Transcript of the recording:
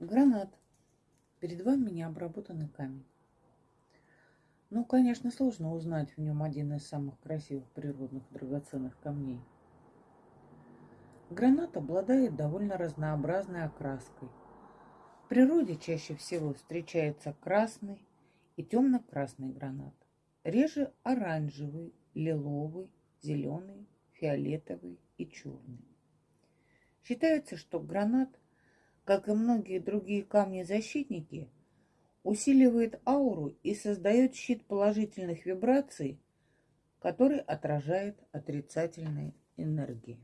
Гранат. Перед вами необработанный камень. Ну, конечно, сложно узнать в нем один из самых красивых природных драгоценных камней. Гранат обладает довольно разнообразной окраской. В природе чаще всего встречается красный и темно-красный гранат. Реже оранжевый, лиловый, зеленый, фиолетовый и черный. Считается, что гранат – как и многие другие камни-защитники, усиливает ауру и создает щит положительных вибраций, который отражает отрицательные энергии.